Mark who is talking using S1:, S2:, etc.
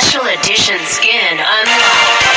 S1: special edition skin unlocked.